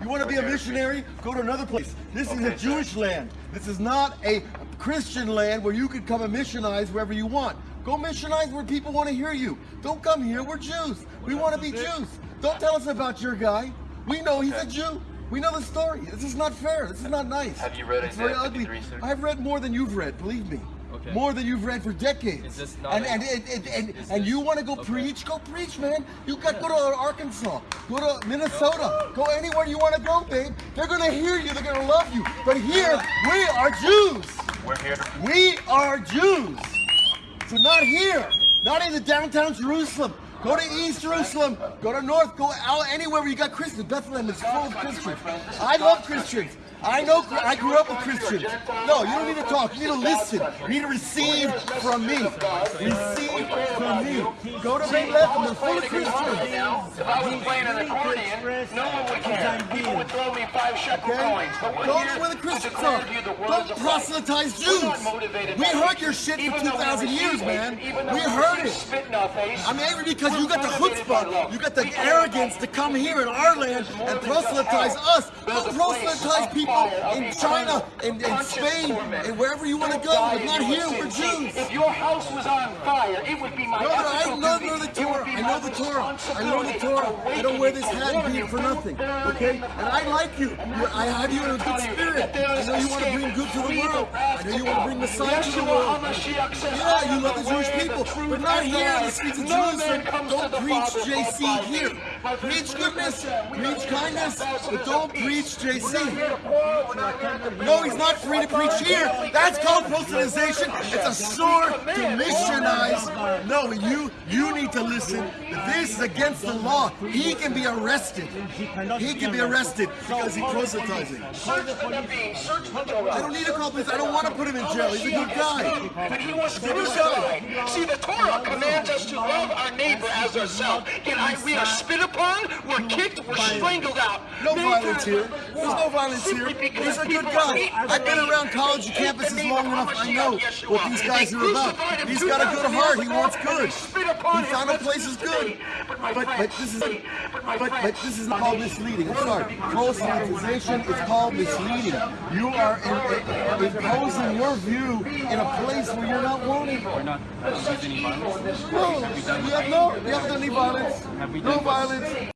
You want to be a missionary? Go to another place. This is a Okay, sir. Jewish land. This is not a Christian land where you can come and missionize wherever you want. Go missionize where people want to hear you. Don't come here. We're Jews. We want to be Jews. Don't tell us about your guy. We know he's a Jew. We know the story. This is not fair. This is not nice. Have you read It's very ugly. I've read more than you've read. Believe me. Okay. More than you've read for decades. Is this not and, a- and, and, and, and, is and this- you want to go okay. preach? Go preach, man. You got go to Arkansas, go to Minnesota, go anywhere you want to go, babe. They're gonna hear you. They're gonna love you. But here, we are Jews. We're here We are Jews. So not here, not in the downtown Jerusalem. Go to East Jerusalem. Go to North. Go out anywhere where you got Christians. Bethlehem is full of Christians. I love Christians. I know. I grew up with Christians. No, you don't need to talk. You need to listen. You need to receive from me. Receive from me. Go to Bethlehem. They're full of Christians. If I was playing an accordion, no one would care. People would throw me five shekel coins. Go to where the Christians are. to you the words Don't proselytize Jews. We heard your shit for we 2,000 years, man. We heard it. Spit in our face. I'm angry because you got the chutzpah, you got the arrogance to come here in our land and proselytize us. Don't proselytize people in China and in Spain and wherever you want to go, but not here. We're Jews. If your house was on fire, it would be my I ethical know duty. the It Torah. would be I my know the Torah. I know the Torah. I don't wear this hat and for nothing. Okay? And I like you. I have you in a good spirit. I know you want to bring good to the world. I know you want to bring Messiah to the world. Yeah, you love the Jewish people, but not here in the streets of Jerusalem. Don't preach JC here. Preach goodness, preach kindness, but don't preach JC. No, he's not free to preach here. That's called proselytization. It's a sword to missionize. No, you you need to listen. This is against the law. He can be arrested. He can be arrested because he's proselytizing. Search the Torah. I don't need to call police. I don't want to put him in jail. He's a good guy. But he was crucified. See, the Torah commands us to love our neighbor as ourselves. Yet I, we are spit upon, we're kicked, we're strangled out. No violence here. There's no violence here. He's a good guy. I've been around college campuses long enough. I know what these guys are about. He's got a good heart. He wants good. they spit upon He found a place is good. But But but this is but but this is called misleading. I'm sorry. Proselytization is called misleading. You are in, imposing your view in a place where you're not wanted. We're not uh, using any violence. No, we have no, we haven't done any violence. Have we No violence.